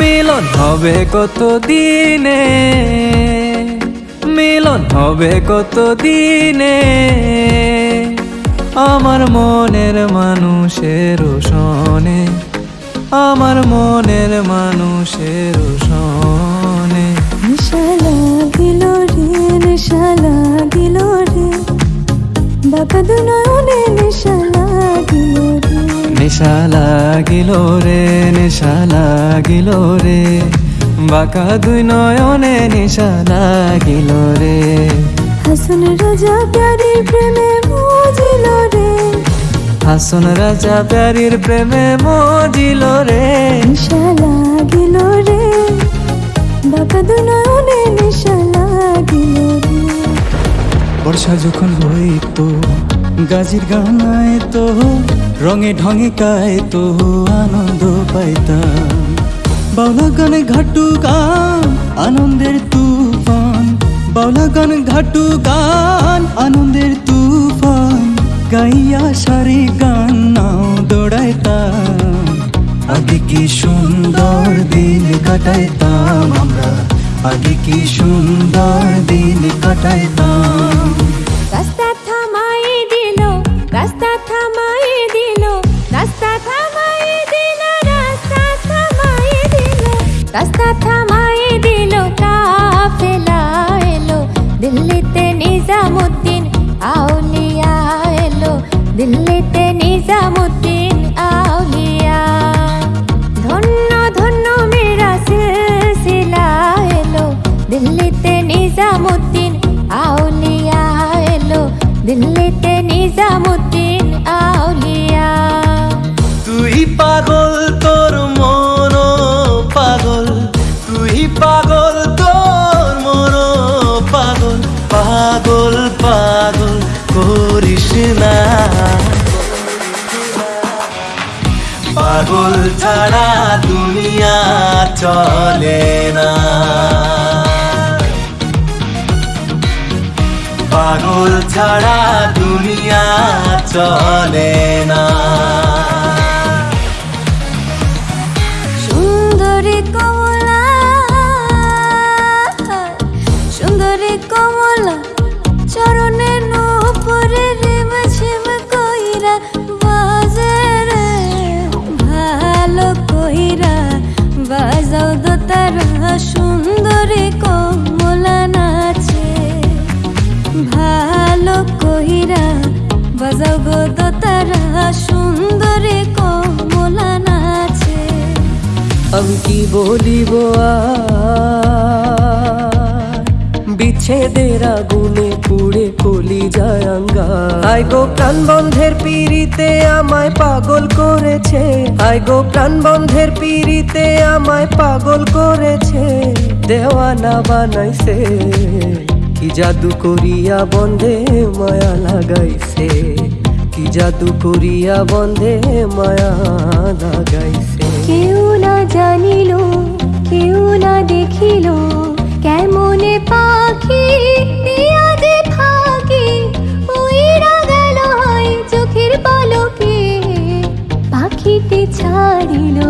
মিলন হবে কত দিনে মিলন হবে কত দিনে আমার মনের মানুষের সনে আমার মনের মানুষের সনে নেশা লাগিল রে নেশা লাগিল রে। বাবা দুনয়নে নেশা লাগিল রে। নেশা লাগিল রে নেশা লাগিল রে বাঁকা দুই নয়নে নেশা লাগিল রে। হাসন রাজা প্যারির প্রেমে বুঝিল রে। হাসন রাজা প্যারির প্রেমে মজিল রে। নেশা লাগিল রে বাবা দুনয়নে নেশা লাগিল রে। বর্ষা যখন হইতো গাজির গানায় তো রঙে ঢঙে গায় তো আনন্দ পাইতাম। বাউলা গানে ঘাটু গান আনন্দের তুফান। বাউলা গান ঘাটু গান আনন্দের তুফান। গাইয়া সারি গান নাও দৌড়াইতাম আগে কি সুন্দর দিন কাটাইতাম আমরা? আগে কি সুন্দর দিন কাটাইতাম? রাস্তা থামাই দিল রাস্তা দিল্লিতে নিজামুদ্দিন, আউলিয়া এলো। দিল্লিতে নিজামুদ্দিন, আউলিয়া। তুই পাগল, তোর মন পাগল। তুই পাগল, তোর মন পাগল। পাগল পাগল করিস না। পাগল ছাড়া দুনিয়া চলে না। পাগল ছাড়া দুনিয়া চলে না। তারা সুন্দরী কমলা নাচে আমি কি বলিব? বিচ্ছেদের আগুনে পুড়ে কলি যায় আঙ্গা আই গো প্রাণ বন্ধের পিড়িতে আমায় পাগল করেছে। আই গো প্রাণ বন্ধের পিড়িতে আমায় পাগল করেছে। দেওয়ানা বানাইছে। কি জাদু করিয়া বন্ধে মায়া লাগাইছে? কি জাদু করিয়া বন্ধে মায়া লাগাইছে? কেউ না জানিল, কেউ না দেখিল, কেমনে পাখি ছাড়িলো চোখের